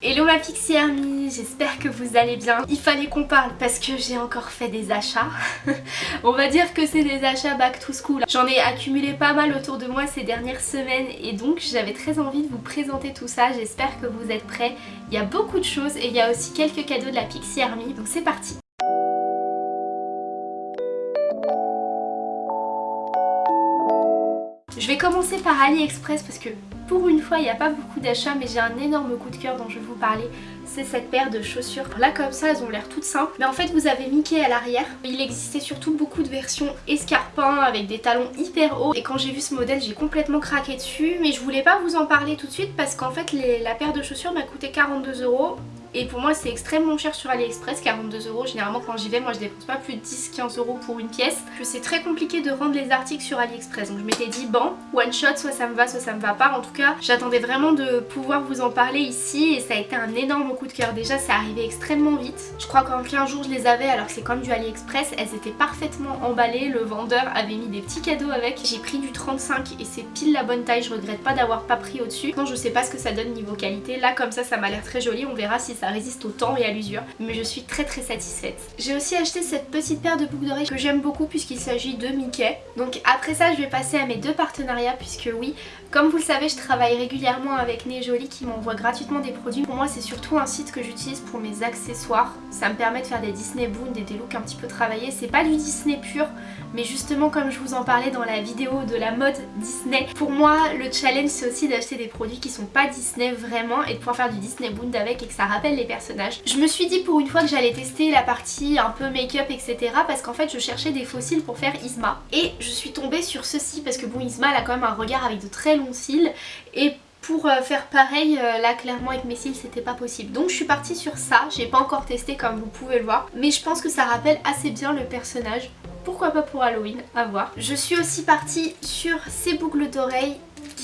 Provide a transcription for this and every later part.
Hello ma Pixie Army, j'espère que vous allez bien. Il fallait qu'on parle parce que j'ai encore fait des achats. On va dire que c'est des achats back to school. J'en ai accumulé pas mal autour de moi ces dernières semaines et donc j'avais très envie de vous présenter tout ça. J'espère que vous êtes prêts. Il y a beaucoup de choses et il y a aussi quelques cadeaux de la Pixie Army, donc c'est parti. Je vais commencer par AliExpress parce que pour une fois, il n'y a pas beaucoup d'achats, mais j'ai un énorme coup de cœur dont je vais vous parler. C'est cette paire de chaussures. Là, comme ça, elles ont l'air toutes simples. Mais en fait, vous avez Mickey à l'arrière. Il existait surtout beaucoup de versions escarpins avec des talons hyper hauts. Et quand j'ai vu ce modèle, j'ai complètement craqué dessus. Mais je voulais pas vous en parler tout de suite parce qu'en fait, la paire de chaussures m'a coûté 42 euros. Et pour moi c'est extrêmement cher sur AliExpress, 42 euros. Généralement quand j'y vais, moi je dépense pas plus de 10-15 euros pour une pièce. C'est très compliqué de rendre les articles sur AliExpress. Donc je m'étais dit bon, one shot, soit ça me va, soit ça me va pas. En tout cas, j'attendais vraiment de pouvoir vous en parler ici et ça a été un énorme coup de cœur. Déjà c'est arrivé extrêmement vite. Je crois qu'en 15 jours je les avais alors que c'est comme du AliExpress. Elles étaient parfaitement emballées. Le vendeur avait mis des petits cadeaux avec. J'ai pris du 35 et c'est pile la bonne taille. Je regrette pas d'avoir pas pris au-dessus. Non, je sais pas ce que ça donne niveau qualité. Là comme ça, ça m'a l'air très joli. On verra si ça résiste au temps et à l'usure mais je suis très très satisfaite. J'ai aussi acheté cette petite paire de boucles d'oreilles que j'aime beaucoup puisqu'il s'agit de Mickey. Donc après ça je vais passer à mes deux partenariats puisque oui comme vous le savez, je travaille régulièrement avec Né Jolie qui m'envoie gratuitement des produits. Pour moi, c'est surtout un site que j'utilise pour mes accessoires. Ça me permet de faire des Disney Boon et des looks un petit peu travaillés. C'est pas du Disney pur, mais justement comme je vous en parlais dans la vidéo de la mode Disney, pour moi, le challenge c'est aussi d'acheter des produits qui sont pas Disney vraiment et de pouvoir faire du Disney Boon avec et que ça rappelle les personnages. Je me suis dit pour une fois que j'allais tester la partie un peu make-up etc parce qu'en fait je cherchais des fossiles pour faire Isma. Et je suis tombée sur ceci parce que bon Isma elle a quand même un regard avec de très cils et pour euh, faire pareil, euh, là clairement avec mes cils c'était pas possible. Donc je suis partie sur ça, j'ai pas encore testé comme vous pouvez le voir. Mais je pense que ça rappelle assez bien le personnage. Pourquoi pas pour Halloween, à voir. Je suis aussi partie sur ces boucles d'oreilles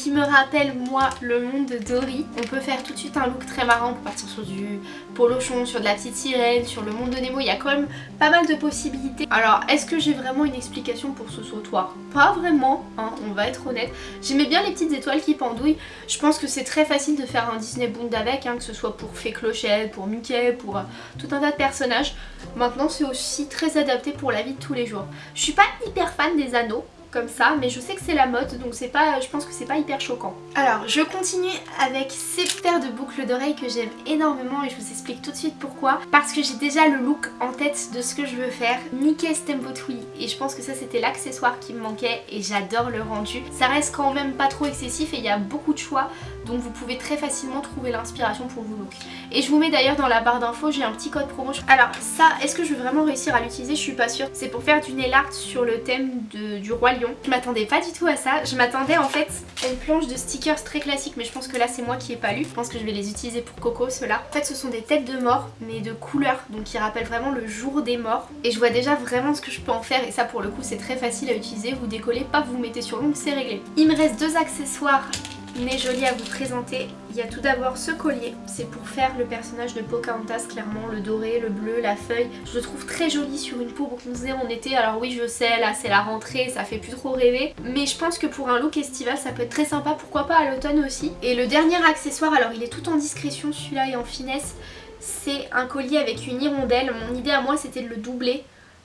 qui me rappelle moi le monde de Dory. On peut faire tout de suite un look très marrant pour partir sur du polochon, sur de la petite sirène, sur le monde de Nemo. Il y a quand même pas mal de possibilités. Alors est-ce que j'ai vraiment une explication pour ce sautoir Pas vraiment, hein, on va être honnête. J'aimais bien les petites étoiles qui pendouillent. Je pense que c'est très facile de faire un Disney Bond avec, hein, que ce soit pour Fée Clochette, pour Mickey, pour euh, tout un tas de personnages. Maintenant c'est aussi très adapté pour la vie de tous les jours. Je suis pas hyper fan des anneaux, ça mais je sais que c'est la mode donc c'est pas, je pense que c'est pas hyper choquant. Alors je continue avec ces paires de boucles d'oreilles que j'aime énormément et je vous explique tout de suite pourquoi. Parce que j'ai déjà le look en tête de ce que je veux faire, Mickey Steamboat Willie et je pense que ça c'était l'accessoire qui me manquait et j'adore le rendu. Ça reste quand même pas trop excessif et il y a beaucoup de choix donc vous pouvez très facilement trouver l'inspiration pour vos looks. Et je vous mets d'ailleurs dans la barre d'infos, j'ai un petit code promo. Alors ça, est-ce que je vais vraiment réussir à l'utiliser? Je suis pas sûre. C'est pour faire du nail art sur le thème du roi lion. Je m'attendais pas du tout à ça. Je m'attendais en fait à une planche de stickers très classique, mais je pense que là c'est moi qui ai pas lu. Je pense que je vais les utiliser pour Coco, ceux-là. En fait ce sont des têtes de mort, mais de couleur, donc qui rappellent vraiment le jour des morts. Et je vois déjà vraiment ce que je peux en faire, et ça pour le coup c'est très facile à utiliser. Vous décollez, pas vous mettez sur l'ongle, c'est réglé. Il me reste deux accessoires mais joli à vous présenter. Il y a tout d'abord ce collier, c'est pour faire le personnage de Pocahontas clairement, le doré, le bleu, la feuille. Je le trouve très joli sur une peau bronzée en été, alors oui je sais, là c'est la rentrée, ça fait plus trop rêver. Mais je pense que pour un look estival ça peut être très sympa, pourquoi pas à l'automne aussi. Et le dernier accessoire, alors il est tout en discrétion celui-là et en finesse, c'est un collier avec une hirondelle. Mon idée à moi c'était de le doubler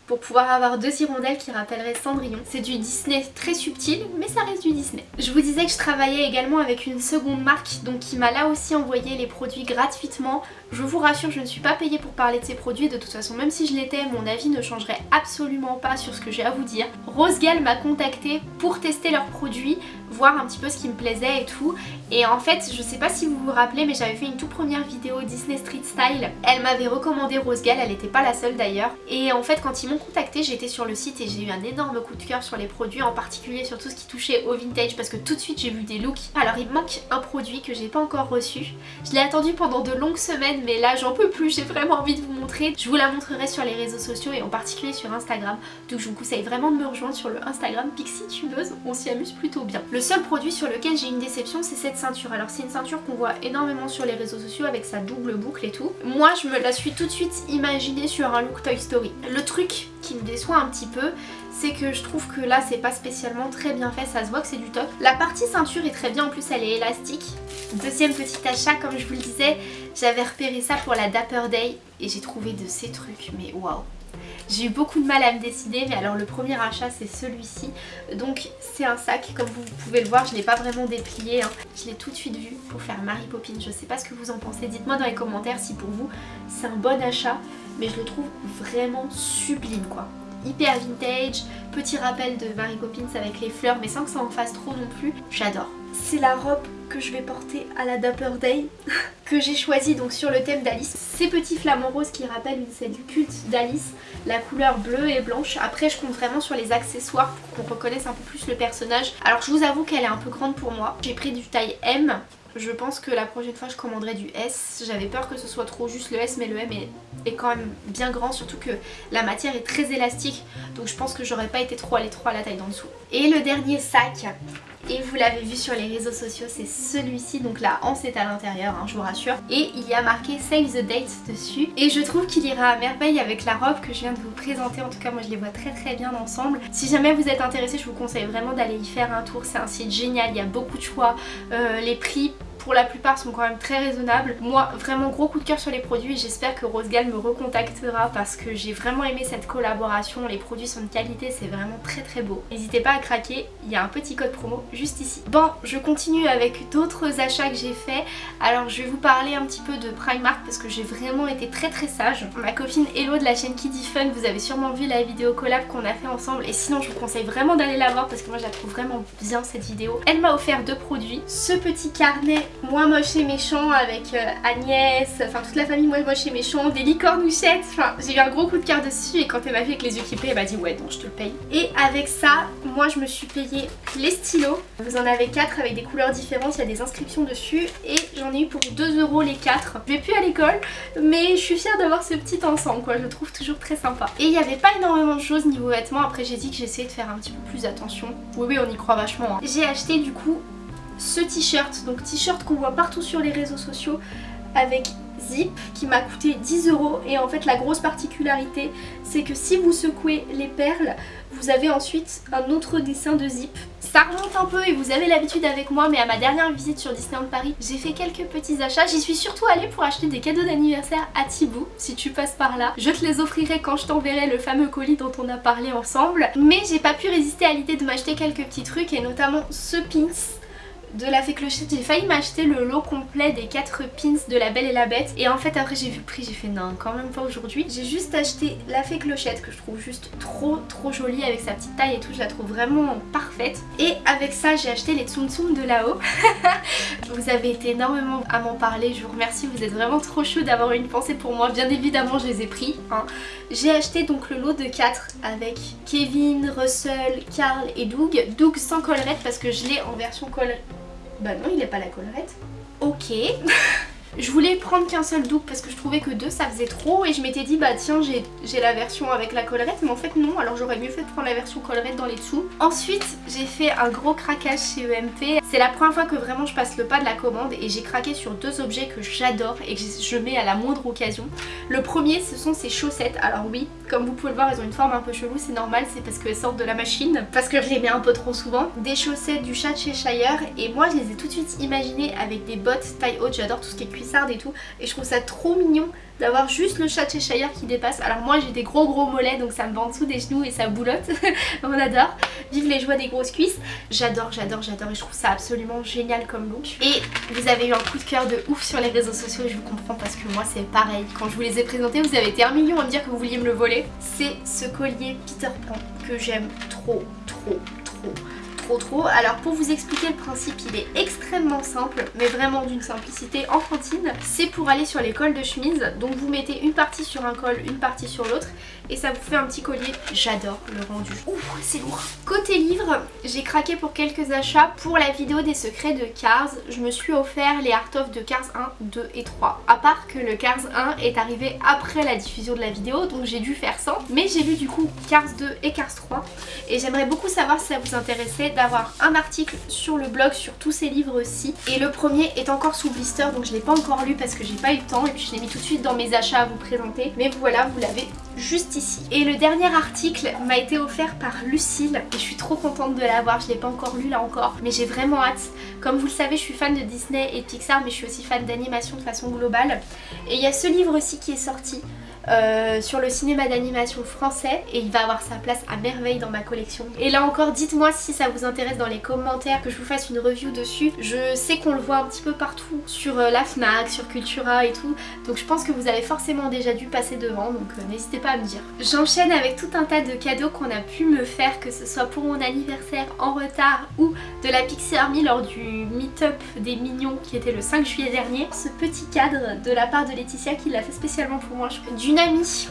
pour pouvoir avoir deux hirondelles qui rappelleraient Cendrillon. C'est du Disney très subtil mais ça reste du Disney. Je vous disais que je travaillais également avec une seconde marque donc qui m'a là aussi envoyé les produits gratuitement. Je vous rassure je ne suis pas payée pour parler de ces produits de toute façon même si je l'étais mon avis ne changerait absolument pas sur ce que j'ai à vous dire. Rosegal m'a contacté pour tester leurs produits voir un petit peu ce qui me plaisait et tout. Et en fait je sais pas si vous vous rappelez mais j'avais fait une toute première vidéo Disney Street Style. Elle m'avait recommandé Rosegal, elle n'était pas la seule d'ailleurs. Et en fait quand ils m'ont contacté j'étais sur le site et j'ai eu un énorme coup de cœur sur les produits en particulier sur tout ce qui touchait au vintage parce que tout de suite j'ai vu des looks. Alors il manque un produit que j'ai pas encore reçu. Je l'ai attendu pendant de longues semaines mais là j'en peux plus j'ai vraiment envie de vous montrer. Je vous la montrerai sur les réseaux sociaux et en particulier sur Instagram. Donc je vous conseille vraiment de me rejoindre sur le Instagram Pixie Tubeuse on s'y amuse plutôt bien seul produit sur lequel j'ai une déception c'est cette ceinture. Alors c'est une ceinture qu'on voit énormément sur les réseaux sociaux avec sa double boucle et tout. Moi je me la suis tout de suite imaginée sur un look Toy Story. Le truc qui me déçoit un petit peu c'est que je trouve que là c'est pas spécialement très bien fait, ça se voit que c'est du top. La partie ceinture est très bien, en plus elle est élastique. Deuxième petit achat, comme je vous le disais, j'avais repéré ça pour la Dapper Day et j'ai trouvé de ces trucs, mais waouh j'ai eu beaucoup de mal à me décider mais alors le premier achat c'est celui-ci. Donc c'est un sac comme vous pouvez le voir je l'ai pas vraiment déplié hein. je l'ai tout de suite vu pour faire Mary Poppins. Je sais pas ce que vous en pensez. Dites-moi dans les commentaires si pour vous c'est un bon achat mais je le trouve vraiment sublime quoi. Hyper vintage, petit rappel de Mary Poppins avec les fleurs mais sans que ça en fasse trop non plus, j'adore. C'est la robe que je vais porter à la Dapper Day que j'ai choisi donc sur le thème d'Alice. Ces petits flamants roses qui rappellent une scène culte d'Alice, la couleur bleue et blanche. Après je compte vraiment sur les accessoires pour qu'on reconnaisse un peu plus le personnage. Alors je vous avoue qu'elle est un peu grande pour moi. J'ai pris du taille M je pense que la prochaine fois je commanderai du S. J'avais peur que ce soit trop juste le S mais le M est, est, quand même bien grand surtout que la matière est très élastique donc je pense que j'aurais pas été trop à l'étroit à la taille d'en dessous. Et le dernier sac et vous l'avez vu sur les réseaux sociaux, c'est celui-ci, donc la hanse est à l'intérieur, hein, je vous rassure. Et il y a marqué Save the Date dessus. Et je trouve qu'il ira à merveille avec la robe que je viens de vous présenter, en tout cas moi je les vois très très bien ensemble. Si jamais vous êtes intéressé, je vous conseille vraiment d'aller y faire un tour, c'est un site génial, il y a beaucoup de choix, euh, les prix pour la plupart sont quand même très raisonnables. Moi vraiment gros coup de cœur sur les produits j'espère que Rosegal me recontactera parce que j'ai vraiment aimé cette collaboration, les produits sont de qualité, c'est vraiment très très beau. N'hésitez pas à craquer, il y a un petit code promo juste ici. Bon, je continue avec d'autres achats que j'ai fait. Alors je vais vous parler un petit peu de Primark parce que j'ai vraiment été très très sage. Ma copine Hello de la chaîne Kiddy Fun, vous avez sûrement vu la vidéo collab qu'on a fait ensemble et sinon je vous conseille vraiment d'aller la voir parce que moi je la trouve vraiment bien cette vidéo. Elle m'a offert deux produits, ce petit carnet moi moche et méchant avec euh, Agnès, enfin toute la famille moi moche et méchant, des licornouchettes, enfin j'ai eu un gros coup de cœur dessus et quand elle m'a vu avec les yeux qui elle m'a dit ouais donc je te le paye. Et avec ça, moi je me suis payé les stylos, vous en avez 4 avec des couleurs différentes, il y a des inscriptions dessus et j'en ai eu pour 2 euros les 4. Je vais plus à l'école mais je suis fière d'avoir ce petit ensemble quoi, je le trouve toujours très sympa. Et il n'y avait pas énormément de choses niveau vêtements, après j'ai dit que j'essayais de faire un petit peu plus attention. Oui oui on y croit vachement. Hein. J'ai acheté du coup ce t-shirt, donc t-shirt qu'on voit partout sur les réseaux sociaux avec zip qui m'a coûté 10 euros. Et en fait la grosse particularité c'est que si vous secouez les perles vous avez ensuite un autre dessin de zip. Ça remonte un peu et vous avez l'habitude avec moi mais à ma dernière visite sur Disneyland Paris j'ai fait quelques petits achats. J'y suis surtout allée pour acheter des cadeaux d'anniversaire à Thibaut. Si tu passes par là je te les offrirai quand je t'enverrai le fameux colis dont on a parlé ensemble. Mais j'ai pas pu résister à l'idée de m'acheter quelques petits trucs et notamment ce pins de la fée clochette. J'ai failli m'acheter le lot complet des 4 pins de la Belle et la Bête. Et en fait après j'ai vu le prix, j'ai fait non quand même pas aujourd'hui. J'ai juste acheté la fée clochette que je trouve juste trop trop jolie avec sa petite taille et tout. Je la trouve vraiment parfaite. Et avec ça j'ai acheté les Tsum Tsum de là-haut. vous avez été énormément à m'en parler. Je vous remercie. Vous êtes vraiment trop chaud d'avoir une pensée pour moi. Bien évidemment je les ai pris. Hein. J'ai acheté donc le lot de 4 avec Kevin, Russell, Carl et Doug. Doug sans collerette parce que je l'ai en version collerette bah non, il n'est pas la collerette. Ok. Je voulais prendre qu'un seul double parce que je trouvais que deux ça faisait trop et je m'étais dit bah tiens j'ai la version avec la collerette mais en fait non alors j'aurais mieux fait de prendre la version collerette dans les dessous. Ensuite j'ai fait un gros craquage chez EMP. C'est la première fois que vraiment je passe le pas de la commande et j'ai craqué sur deux objets que j'adore et que je mets à la moindre occasion. Le premier ce sont ces chaussettes. Alors oui comme vous pouvez le voir elles ont une forme un peu chelou c'est normal c'est parce qu'elles sortent de la machine parce que je les mets un peu trop souvent. Des chaussettes du chat chez Shire et moi je les ai tout de suite imaginées avec des bottes taille haute j'adore tout ce qui est et tout et je trouve ça trop mignon d'avoir juste le chat Cheshire qui dépasse. Alors moi j'ai des gros gros mollets donc ça me va en dessous des genoux et ça boulotte. On adore. Vive les joies des grosses cuisses. J'adore, j'adore, j'adore et je trouve ça absolument génial comme look. Et vous avez eu un coup de cœur de ouf sur les réseaux sociaux et je vous comprends parce que moi c'est pareil. Quand je vous les ai présentés vous avez été un million à me dire que vous vouliez me le voler. C'est ce collier Peter Pan que j'aime trop, trop, trop trop Alors pour vous expliquer le principe, il est extrêmement simple, mais vraiment d'une simplicité enfantine. C'est pour aller sur les cols de chemise, donc vous mettez une partie sur un col, une partie sur l'autre, et ça vous fait un petit collier. J'adore le rendu. Ouh, c'est lourd. Côté livre, j'ai craqué pour quelques achats. Pour la vidéo des secrets de Cars, je me suis offert les Art of de Cars 1, 2 et 3. À part que le Cars 1 est arrivé après la diffusion de la vidéo, donc j'ai dû faire 100. Mais j'ai lu du coup Cars 2 et Cars 3, et j'aimerais beaucoup savoir si ça vous intéressait vais avoir un article sur le blog sur tous ces livres-ci. Et le premier est encore sous blister donc je l'ai pas encore lu parce que j'ai pas eu le temps et puis je l'ai mis tout de suite dans mes achats à vous présenter. Mais voilà, vous l'avez juste ici. Et le dernier article m'a été offert par Lucille et je suis trop contente de l'avoir, je l'ai pas encore lu là encore mais j'ai vraiment hâte. Comme vous le savez je suis fan de Disney et Pixar mais je suis aussi fan d'animation de façon globale et il y a ce livre aussi qui est sorti euh, sur le cinéma d'animation français et il va avoir sa place à merveille dans ma collection. Et là encore dites-moi si ça vous intéresse dans les commentaires que je vous fasse une review dessus. Je sais qu'on le voit un petit peu partout sur euh, la FNAC, sur Cultura et tout donc je pense que vous avez forcément déjà dû passer devant donc euh, n'hésitez pas à me dire. J'enchaîne avec tout un tas de cadeaux qu'on a pu me faire que ce soit pour mon anniversaire en retard ou de la Pixie Army lors du meet-up des mignons qui était le 5 juillet dernier. Ce petit cadre de la part de Laetitia qui l'a fait spécialement pour moi. D'une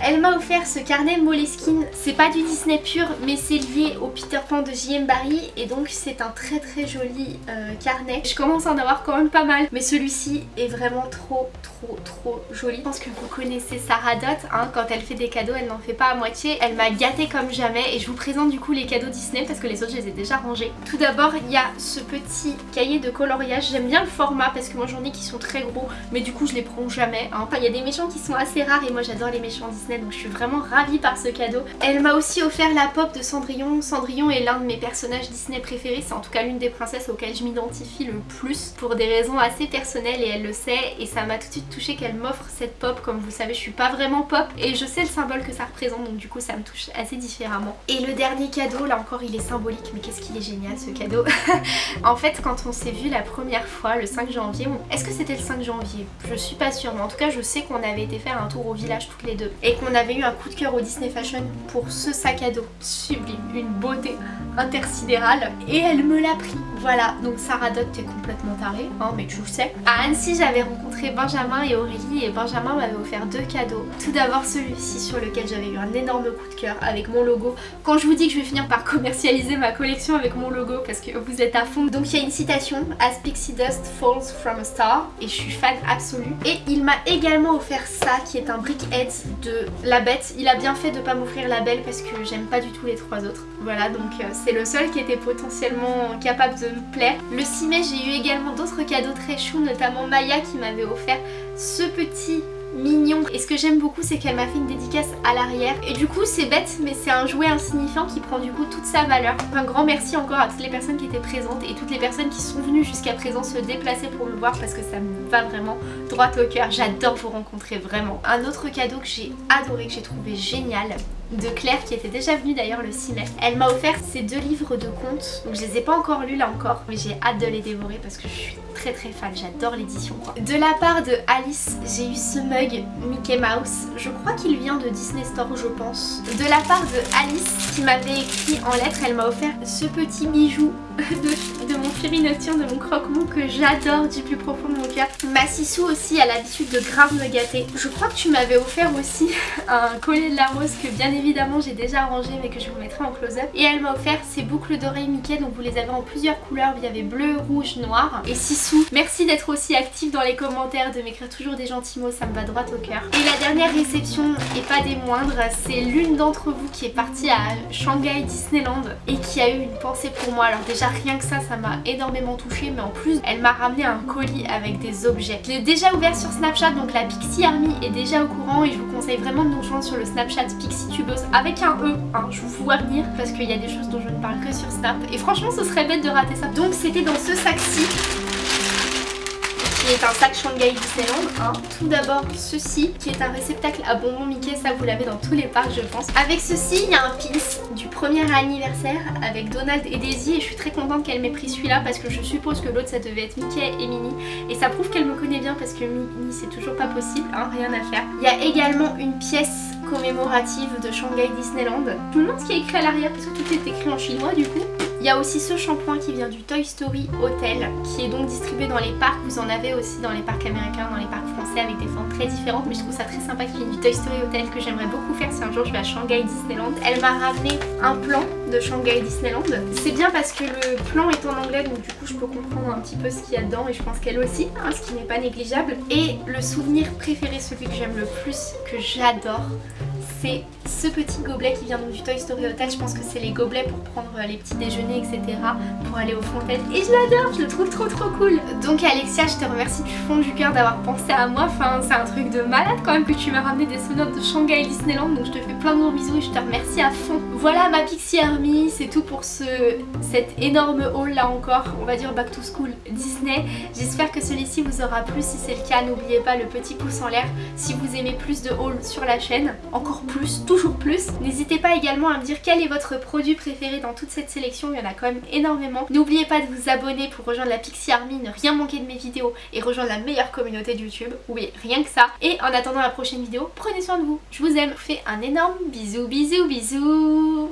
elle m'a offert ce carnet Moleskine. C'est pas du Disney pur mais c'est lié au Peter Pan de J.M. Barry et donc c'est un très très joli euh, carnet. Je commence à en avoir quand même pas mal mais celui-ci est vraiment trop trop trop joli. Je pense que vous connaissez Sarah Dot, hein, quand elle fait des cadeaux elle n'en fait pas à moitié. Elle m'a gâtée comme jamais et je vous présente du coup les cadeaux Disney parce que les autres je les ai déjà rangés. Tout d'abord il y a ce petit cahier de coloriage. J'aime bien le format parce que moi j'en ai qui sont très gros mais du coup je les prends jamais. Hein. Enfin il y a des méchants qui sont assez rares et moi j'adore les méchants Disney donc je suis vraiment ravie par ce cadeau. Elle m'a aussi offert la pop de Cendrillon. Cendrillon est l'un de mes personnages Disney préférés, c'est en tout cas l'une des princesses auxquelles je m'identifie le plus pour des raisons assez personnelles et elle le sait et ça m'a tout de suite touché qu'elle m'offre cette pop comme vous savez je suis pas vraiment pop et je sais le symbole que ça représente donc du coup ça me touche assez différemment. Et le dernier cadeau là encore il est symbolique mais qu'est-ce qu'il est génial ce cadeau. en fait quand on s'est vu la première fois le 5 janvier, est-ce que c'était le 5 janvier? Je suis pas sûre mais en tout cas je sais qu'on avait été faire un tour au village les deux. Et qu'on avait eu un coup de cœur au Disney Fashion pour ce sac à dos sublime, une beauté intersidérale. Et elle me l'a pris. Voilà, donc Sarah Dot t'es complètement tarée, hein, mais tu le sais. À Annecy j'avais rencontré Benjamin et Aurélie et Benjamin m'avait offert deux cadeaux. Tout d'abord celui-ci sur lequel j'avais eu un énorme coup de cœur avec mon logo. Quand je vous dis que je vais finir par commercialiser ma collection avec mon logo parce que vous êtes à fond. Donc il y a une citation As Pixie Dust Falls from a Star et je suis fan absolue. Et il m'a également offert ça qui est un brickhead de La Bête. Il a bien fait de pas m'offrir La Belle parce que j'aime pas du tout les trois autres. Voilà donc euh, c'est le seul qui était potentiellement capable de me plaire. Le 6 mai j'ai eu également d'autres cadeaux très choux notamment Maya qui m'avait offert ce petit mignon. Et ce que j'aime beaucoup c'est qu'elle m'a fait une dédicace à l'arrière. Et du coup c'est bête mais c'est un jouet insignifiant qui prend du coup toute sa valeur. Un grand merci encore à toutes les personnes qui étaient présentes et toutes les personnes qui sont venues jusqu'à présent se déplacer pour me voir parce que ça me va vraiment droit au cœur. J'adore vous rencontrer vraiment. Un autre cadeau que j'ai adoré que j'ai trouvé génial de Claire qui était déjà venue d'ailleurs le 6 mai. Elle m'a offert ces deux livres de contes, donc je les ai pas encore lus là encore, mais j'ai hâte de les dévorer parce que je suis très très fan, j'adore l'édition. De la part de Alice, j'ai eu ce mug Mickey Mouse, je crois qu'il vient de Disney Store je pense. De la part de Alice qui m'avait écrit en lettres, elle m'a offert ce petit bijou de, mon Fury Nocturne, de mon croque-mou que j'adore du plus profond de mon cœur. Ma Sissou aussi a l'habitude de grave me gâter. Je crois que tu m'avais offert aussi un collier de la rose que bien évidemment j'ai déjà rangé mais que je vous mettrai en close-up. Et elle m'a offert ces boucles d'oreilles Mickey donc vous les avez en plusieurs couleurs. Il y avait bleu, rouge, noir. Et Sissou, merci d'être aussi actif dans les commentaires, de m'écrire toujours des gentils mots, ça me va droit au cœur. Et la dernière réception, et pas des moindres, c'est l'une d'entre vous qui est partie à Shanghai Disneyland et qui a eu une pensée pour moi. Alors déjà rien que ça, ça m'a énormément touchée mais en plus elle m'a ramené un colis avec des objets. Je l'ai déjà ouvert sur Snapchat donc la Pixie Army est déjà au courant et je vous conseille vraiment de nous rejoindre sur le Snapchat Pixie Tubeuse avec un E, hein, je vous vois venir parce qu'il y a des choses dont je ne parle que sur Snap et franchement ce serait bête de rater ça. Donc c'était dans ce sac-ci qui est un sac Shanghai Disneyland. Hein. Tout d'abord ceci qui est un réceptacle à bonbons Mickey, ça vous l'avez dans tous les parcs je pense. Avec ceci il y a un pins du premier anniversaire avec Donald et Daisy et je suis très contente qu'elle m'ait pris celui-là parce que je suppose que l'autre ça devait être Mickey et Minnie et ça prouve qu'elle me connaît bien parce que Minnie c'est toujours pas possible, hein, rien à faire. Il y a également une pièce commémorative de Shanghai Disneyland. Je me demande ce qu'il y a écrit à l'arrière parce que tout est écrit en chinois du coup. Il y a aussi ce shampoing qui vient du Toy Story Hotel qui est donc distribué dans les parcs. Vous en avez aussi dans les parcs américains, dans les parcs français avec des formes très différentes mais je trouve ça très sympa qu'il ait du Toy Story Hotel que j'aimerais beaucoup faire si un jour je vais à Shanghai Disneyland. Elle m'a ramené un plan de Shanghai Disneyland. C'est bien parce que le plan est en anglais donc du coup je peux comprendre un petit peu ce qu'il y a dedans et je pense qu'elle aussi, hein, ce qui n'est pas négligeable. Et le souvenir préféré, celui que j'aime le plus, que j'adore, c'est ce petit gobelet qui vient donc du Toy Story Hotel. Je pense que c'est les gobelets pour prendre les petits déjeuners, etc. Pour aller aux fontaines. Et je l'adore, je le trouve trop trop cool. Donc Alexia, je te remercie du fond du cœur d'avoir pensé à moi. Enfin, c'est un truc de malade quand même que tu m'as ramené des souvenirs de Shanghai Disneyland. Donc je te fais plein de gros bisous et je te remercie à fond. Voilà ma Pixie Army, c'est tout pour ce, cet énorme haul là encore. On va dire back to school Disney. J'espère que celui-ci vous aura plu. Si c'est le cas, n'oubliez pas le petit pouce en l'air. Si vous aimez plus de hauls sur la chaîne, encore plus, toujours plus. N'hésitez pas également à me dire quel est votre produit préféré dans toute cette sélection. Il y en a quand même énormément. N'oubliez pas de vous abonner pour rejoindre la Pixie Army, ne rien manquer de mes vidéos et rejoindre la meilleure communauté de YouTube. Oui, rien que ça. Et en attendant la prochaine vidéo, prenez soin de vous. Je vous aime. Fais un énorme bisou, bisou, bisous.